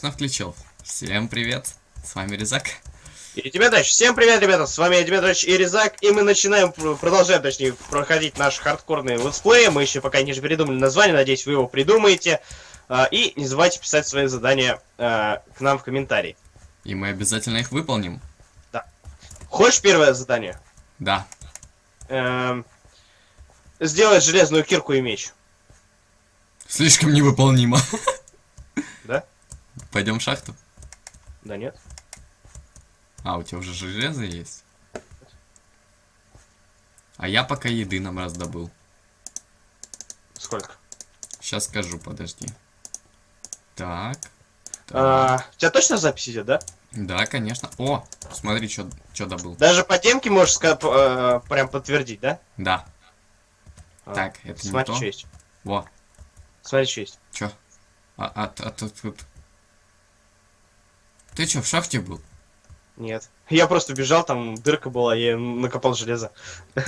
конечно, включил. Всем привет, с вами Резак. И тебе дальше. Всем привет, ребята, с вами Дмитрич и Резак, и мы начинаем, продолжаем, точнее, проходить наши хардкорные летсплеи. Мы еще пока не придумали название, надеюсь, вы его придумаете. А, и не забывайте писать свои задания а, к нам в комментарии. И мы обязательно их выполним. Да. Хочешь первое задание? Да. Эм, сделать железную кирку и меч. Слишком невыполнимо. Пойдем в шахту? Да нет. А, у тебя уже железо есть? А я пока еды нам раздобыл. Сколько? Сейчас скажу, подожди. Так. так. А, у тебя точно запись идет, да? Да, конечно. О, смотри, что добыл. Даже по демке можешь э, прям подтвердить, да? Да. А, Так, это не Смотри, то. что есть. Во, Смотри, что есть. чё? А, а, а тут, тут. Ты чё, в шахте был? Нет. Я просто бежал, там дырка была, я накопал железо. Ну,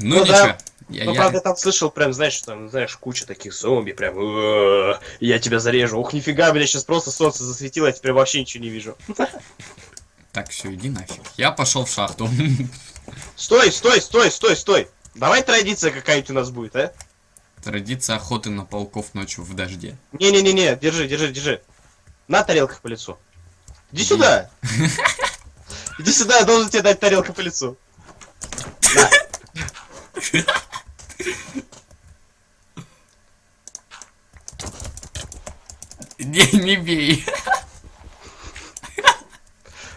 Ну ничего. да. Я, Ну, я- правда, там слышал прям, знаешь, там, знаешь, куча таких зомби, прям, «Э, я тебя зарежу. Ух, нифига, меня сейчас просто солнце засветило, я теперь вообще ничего не вижу. Так, все, иди нафиг. Я пошел в шахту. Стой, стой, стой, стой, стой. Давай традиция какая-нибудь у нас будет, а? Традиция охоты на пауков ночью в дожде. Не-не-не-не, держи, держи, держи. На тарелках по лицу. Иди сюда. Иди сюда, я должен тебе дать тарелку по лицу. На. Не, не бей.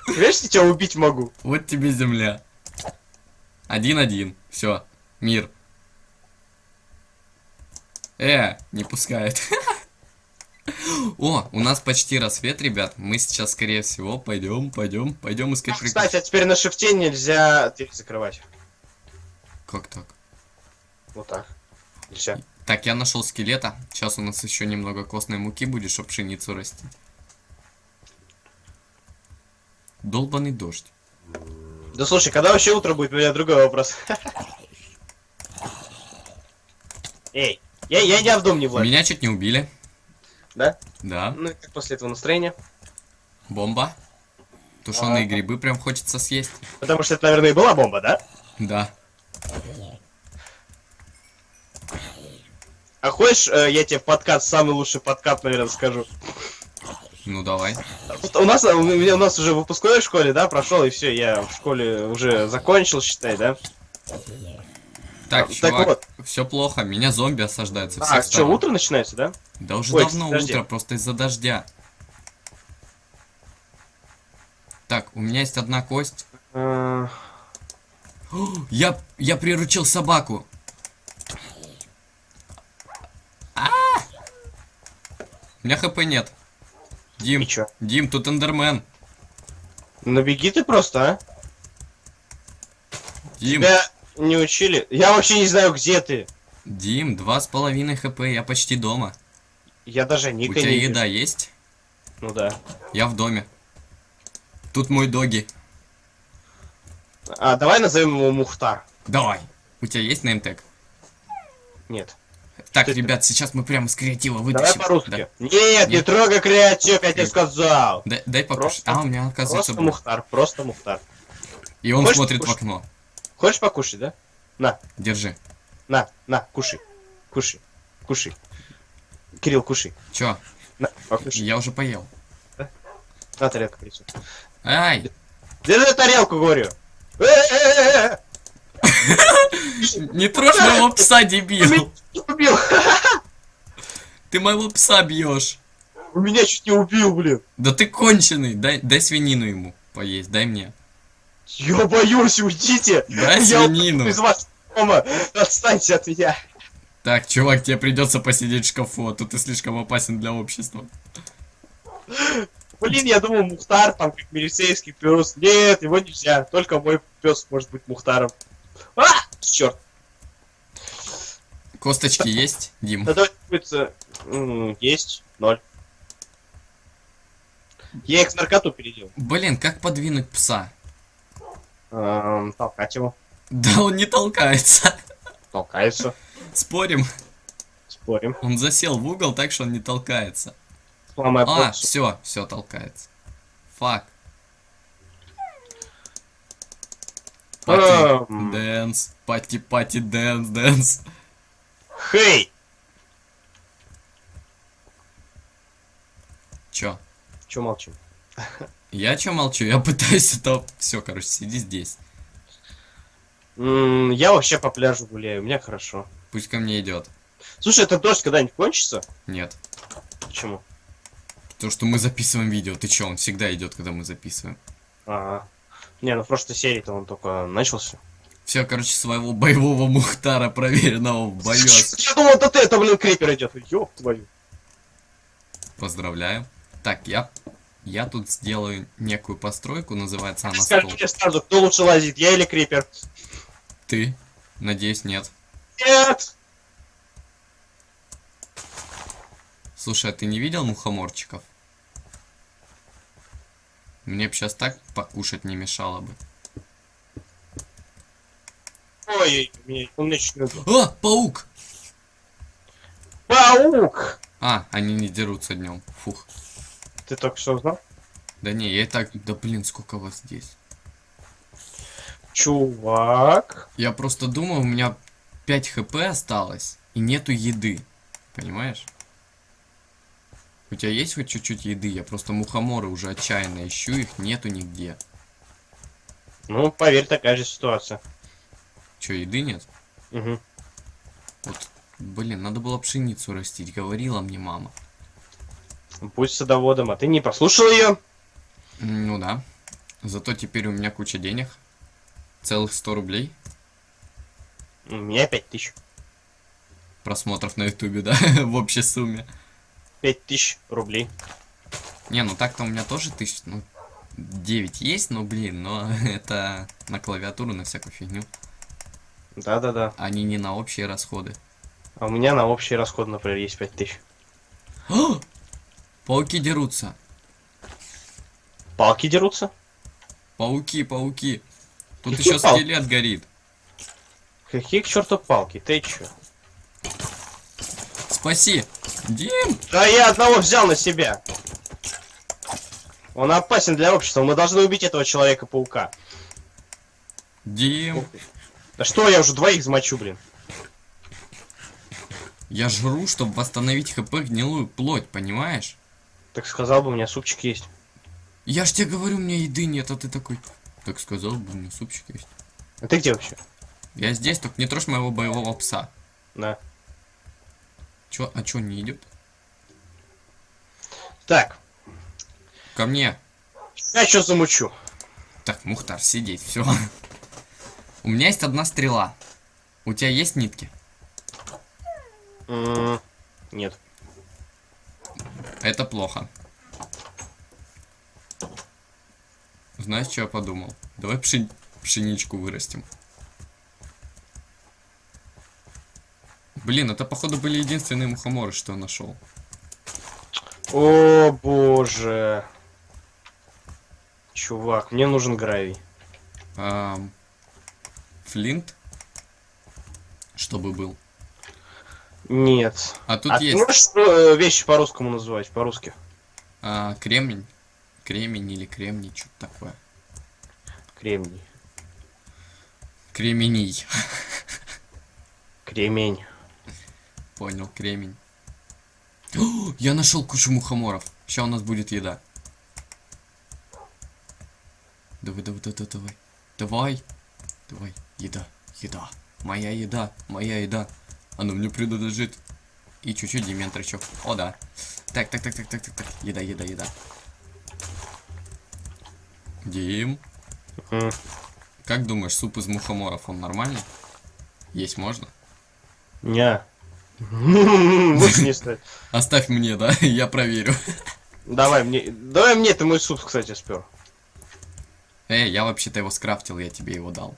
Видишь, я тебя убить могу. Вот тебе земля. Один-один. Все. Мир. Э, не пускает. О, у нас почти рассвет, ребят. Мы сейчас, скорее всего, пойдем, пойдем, пойдем искать приключения. Кстати, а теперь на шифте нельзя дверь закрывать. Как так? Вот так. Нельзя. Так, я нашел скелета. Сейчас у нас еще немного костной муки будет, чтобы пшеницу расти. Долбанный дождь. Да слушай, когда вообще утро будет, у меня другой вопрос. Эй, я, я, я в дом не влазь, Меня чуть не убили. да? Да. Ну и как после этого настроения? Бомба. Тушеные А. грибы прям хочется съесть. Потому что это, наверное, и была бомба, да? Да. А хочешь, э, я тебе подкат, самый лучший подкат, наверное, скажу. Ну давай. Вот У нас, у меня- у нас уже выпускной в школе, да, прошел, и все, я в школе уже закончил, считай, да? Так, Так чувак, вот. Все плохо. Меня зомби осаждают со всех А, что, утро начинается, да? Да уже Ой, давно подожди. утро, просто из-за дождя. Так, у меня есть одна кость. Э, Я, я приручил собаку. А! У меня хп нет. Дим? Дим, тут эндермен. Ну беги ты просто, а? Дим, Тебя не учили? Я вообще не знаю, где ты. Дим, два с половиной хп, я почти дома. Я даже У ника тебя не вижу. еда есть? Ну да. Я в доме. Тут мой доги. А, давай назовем его Мухтар. Давай. У тебя есть неймтег? Нет. Так, Ты- ребят, сейчас мы прямо с креатива Давай вытащим. по-русски. Да. Нет, не Нет. трогай креатив, я тебе сказал. Дай, дай покушать. Просто- А, у меня оказывается... Просто был. Мухтар, просто Мухтар. И он Хочешь смотрит в окно. Хочешь покушать, да? На, Держи. на, на, кушай. Кушай. Кушай. Кирилл, кушай. Чё? На, покушай. Я уже поел. На тарелку принесу. Ай! Держи тарелку, говорю. Не трожь моего пса, дебил! убил. Ты моего пса бьешь. У меня чуть не убил, блин. Да ты конченый. Дай, дай свинину ему поесть, дай мне. Я боюсь, уйдите. Дай Я свинину. из вас дома. Отстаньте от меня. Так, чувак, тебе придется посидеть в шкафу, а то ты слишком опасен для общества. Блин, я думал, Мухтар там как милицейский пес. Нет, его нельзя. Только мой пес может быть Мухтаром. А! Черт. Косточки есть, Дим? Да м, Есть. Ноль. Я их в наркоту переделал. Блин, как подвинуть пса? Эм, Толкать его. Да он не толкается. Толкается. Спорим? Спорим. Он засел в угол так, что он не толкается. Сломай А, все, все толкается. Fuck. Party Эм. dance, party party dance, dance. Hey! Чё? Че молчим? Я чё молчу? Я пытаюсь это... Все, короче, сиди здесь. М, Я вообще по пляжу гуляю, у меня хорошо. Пусть ко мне идет. Слушай, это дождь когда-нибудь кончится? Нет. Почему? То, что мы записываем видео. Ты чё, он всегда идет, когда мы записываем. Ага. Не, ну в прошлой серии-то он только начался. Все, короче, своего боевого Мухтара, проверенного в бою. Я думал, это ты, это, блин, крипер идет. Ёб твою. Поздравляю. Так, я... Я тут сделаю некую постройку, называется она Скажи стол. мне сразу, кто лучше лазит, я или крипер? Ты? Надеюсь, нет. Нет! Слушай, а ты не видел мухоморчиков? Мне бы сейчас так покушать не мешало бы. Ой, меня, чуть не... А, паук! Паук! А, они не дерутся днем. Фух. Ты только что узнал? Да не, я и так... Да блин, сколько вас здесь. Чувак. Я просто думаю, у меня 5 хп осталось, и нету еды. Понимаешь? У тебя есть хоть чуть-чуть еды? Я просто мухоморы уже отчаянно ищу, их нету нигде. Ну, поверь, такая же ситуация. Че, еды нет? Угу. Вот, блин, надо было пшеницу растить, говорила мне мама. Пусть садоводом, а ты не послушал ее? Ну да. Зато теперь у меня куча денег. Целых 100 рублей У меня пять тысяч. просмотров на ютубе, да, в общей сумме. Пять тысяч рублей. Не, ну так-то у меня тоже тысяч, ну, 9 есть, но, блин, но это на клавиатуру, на всякую фигню. Да-да-да. Они не на общие расходы. А у меня на общий расход, например, есть пять тысяч. А! Пауки дерутся. Палки дерутся? Пауки, пауки. Тут Какие еще палки? скелет горит. Какие к черту палки? Ты чё? Спаси. Дим! Да я одного взял на себя. Он опасен для общества. Мы должны убить этого человека-паука. Дим! Да что, я уже двоих замочу, блин. Я жру, чтобы восстановить хп гнилую плоть, понимаешь? Так сказал бы, у меня супчик есть. Я ж тебе говорю, у меня еды нет, а ты такой... Так сказал бы, у меня супчик есть. А ты где вообще? Я здесь, только не трожь моего боевого пса. Да. Чё, а чё не идет? Так, Ко мне. я что замучу? Так, Мухтар, сидеть, все. У меня есть одна стрела. У тебя есть нитки? Нет. Это плохо. Знаешь, что я подумал? Давай пшен- пшеничку вырастим. Блин, это походу были единственные мухоморы, что я нашел. О боже. Чувак, мне нужен гравий. Ам, Флинт? Чтобы был. Нет. А тут а ты есть можешь э, вещи по-русскому называть, по-русски? а, кремень. Кремень или кремний, что-то такое. Кремний. Кремений. Кремень. Понял, кремень. О, я нашел кучу мухоморов. Сейчас у нас будет еда. Давай, давай, давай, давай. Давай. Давай. Еда. Еда. Моя еда. Моя еда. Она мне принадлежит. И чуть-чуть дементричок. О, да. Так, так, так, так, так, так, так. Еда, еда, еда. Дим. М. Как думаешь, суп из мухоморов, он нормальный? Есть можно? Не. Оставь мне, да? Я проверю. Давай мне, давай мне, ты мой суп, кстати, спер. Эй, я вообще-то его скрафтил, я тебе его дал.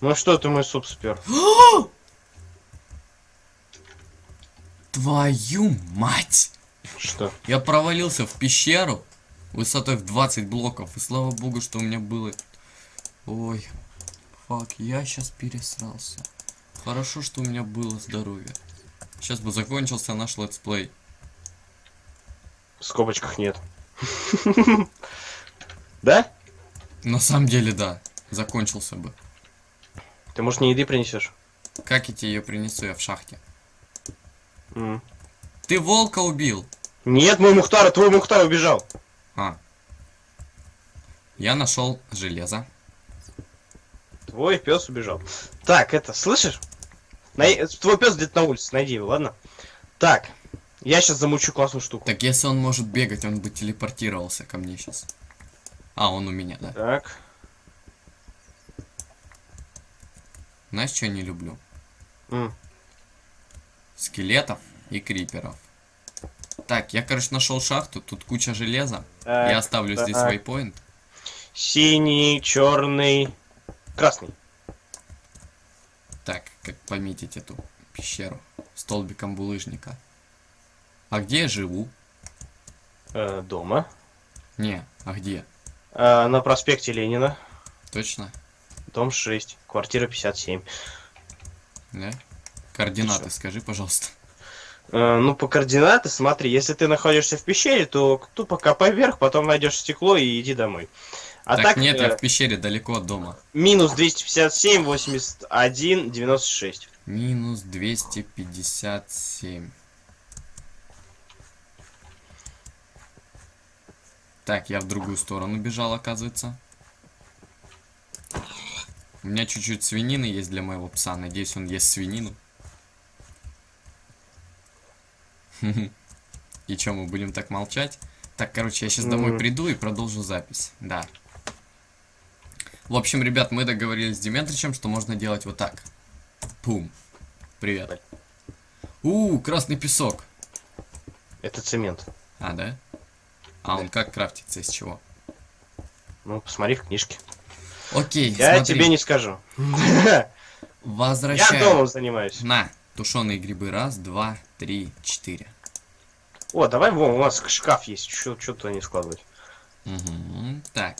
Ну что ты мой суп спер? Твою мать! Что? Я провалился в пещеру высотой в 20 блоков. И слава богу, что у меня было... Ой, fuck, я сейчас пересрался. Хорошо, что у меня было здоровье. Сейчас бы закончился наш летсплей. В скобочках нет. Да? На самом деле, да. Закончился бы. Ты, может, не еды принесешь? Как я тебе ее принесу? Я в шахте. Ты волка убил! Нет, мой Мухтар, твой Мухтар убежал. А. Я нашел железо. Твой пес убежал. Так, это, слышишь? Най- Твой пес где-то на улице, найди его, ладно? Так, я сейчас замучу классную штуку. Так если он может бегать, он бы телепортировался ко мне сейчас. А, он у меня, да. Так, Знаешь, что я не люблю? М. Скелетов и криперов. Так, я, короче, нашел шахту, тут куча железа. так, я оставлю здесь так. вейпоинт. Синий, черный, красный. Так, как пометить эту пещеру столбиком булыжника. А где я живу? Э, дома. Не, а где? Э, на проспекте Ленина, Точно? дом 6, квартира 57. Да? Координаты Ты скажи, пожалуйста. Э, ну, по координаты, смотри, если ты находишься в пещере, то тупо копай вверх, потом найдешь стекло и иди домой. А так, так, нет, э, я в пещере далеко от дома. минус 257, 81, 96. Минус 257. Так, я в другую сторону бежал, оказывается. У меня чуть-чуть свинины есть для моего пса. Надеюсь, он ест свинину. И чё, мы будем так молчать? Так, короче, я сейчас домой Мгм. приду и продолжу запись. Да. В общем, ребят, мы договорились с Деметричем, что можно делать вот так. Пум. Привет. У, красный песок. Это цемент. А, да? А он как крафтится, из чего? Ну, посмотри в книжке. Окей, Я смотри. тебе не скажу. Я Возвращаю. домом занимаюсь. На, тушеные грибы. Раз, два, три, четыре. О, давай, вон, у нас шкаф есть, что туда не складывать. Мгм, Так.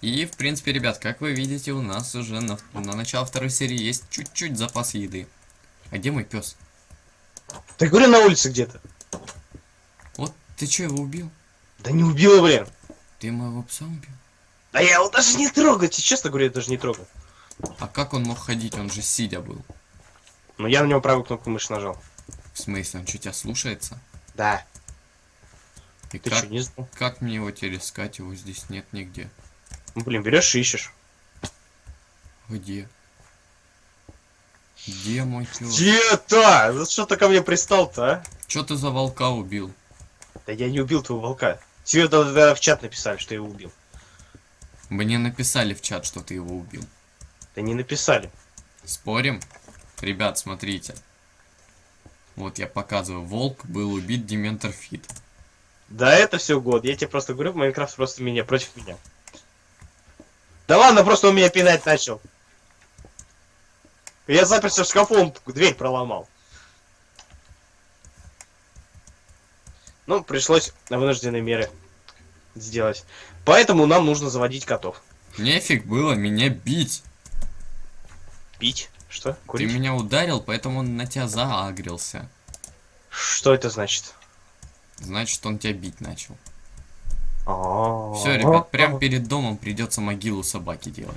И, в принципе, ребят, как вы видите, у нас уже на, на начало второй серии есть чуть-чуть запас еды. А где мой пес? Ты говорю, на улице где-то. Вот, ты что, его убил? Да не убила, блин. Ты моего пса убил? Да я его даже не трогаю, тебе честно говорю, я даже не трогаю. А как он мог ходить? Он же сидя был. Но я на него правую кнопку мыши нажал. В смысле, он что, тебя слушается? Да. И Ты как, что, не знал? как мне его теперь искать? Его здесь нет нигде. Ну, блин, берешь и ищешь. Где? Где мой пес? Где-то! Ну что ты ко мне пристал-то, а? Че ты за волка убил? Да я не убил твоего волка. Тебе тогда в чат написали, что я его убил. Мне написали в чат, что ты его убил. Да не написали. Спорим? Ребят, смотрите. Вот я показываю. Волк был убит Дементор Фит. Да это все год. Я тебе просто говорю, Майнкрафт просто меня против меня. Да ладно, просто он меня пинать начал. Я заперся в шкафу, он дверь проломал. Ну, пришлось вынужденные меры сделать. Поэтому нам нужно заводить котов. Нефиг было меня бить. Пить? Что? Ты Курить? меня ударил, поэтому он на тебя заагрился. Что это значит? Значит, он тебя бить начал. Все, Все, ребят, прям перед домом придется могилу собаки делать.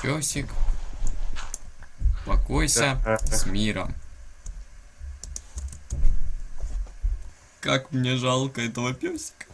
Песик. Покойся с миром. Как мне жалко этого песика.